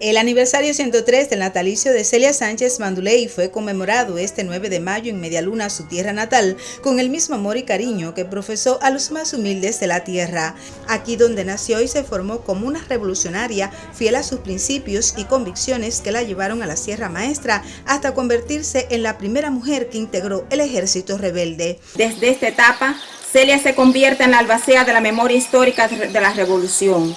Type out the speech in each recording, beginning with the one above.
El aniversario 103 del natalicio de Celia Sánchez Manduley fue conmemorado este 9 de mayo en Medialuna, su tierra natal, con el mismo amor y cariño que profesó a los más humildes de la tierra. Aquí donde nació y se formó como una revolucionaria, fiel a sus principios y convicciones que la llevaron a la Sierra Maestra hasta convertirse en la primera mujer que integró el ejército rebelde. Desde esta etapa, Celia se convierte en la albacea de la memoria histórica de la revolución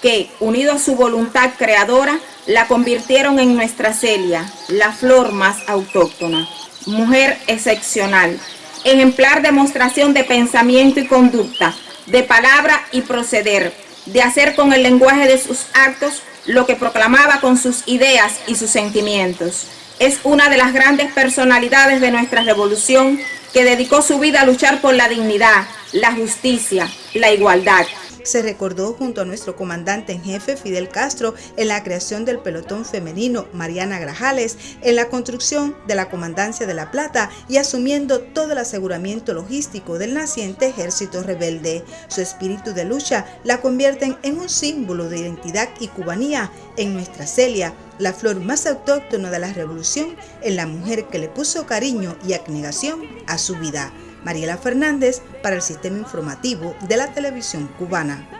que, unido a su voluntad creadora, la convirtieron en nuestra Celia, la flor más autóctona. Mujer excepcional, ejemplar demostración de pensamiento y conducta, de palabra y proceder, de hacer con el lenguaje de sus actos lo que proclamaba con sus ideas y sus sentimientos. Es una de las grandes personalidades de nuestra revolución que dedicó su vida a luchar por la dignidad, la justicia, la igualdad se recordó junto a nuestro comandante en jefe Fidel Castro en la creación del pelotón femenino Mariana Grajales, en la construcción de la Comandancia de La Plata y asumiendo todo el aseguramiento logístico del naciente ejército rebelde. Su espíritu de lucha la convierten en un símbolo de identidad y cubanía en nuestra Celia, la flor más autóctona de la revolución, en la mujer que le puso cariño y abnegación a su vida. Mariela Fernández para el Sistema Informativo de la Televisión Cubana.